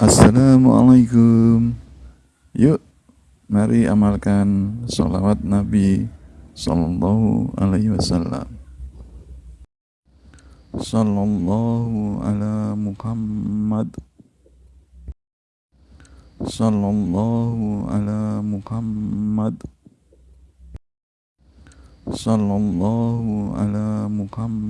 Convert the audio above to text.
Assalamualaikum. Yuk, mari amalkan salawat Nabi sallallahu alaihi wasallam. Sallallahu ala Muhammad. Sallallahu ala Muhammad. Sallallahu ala Muhammad.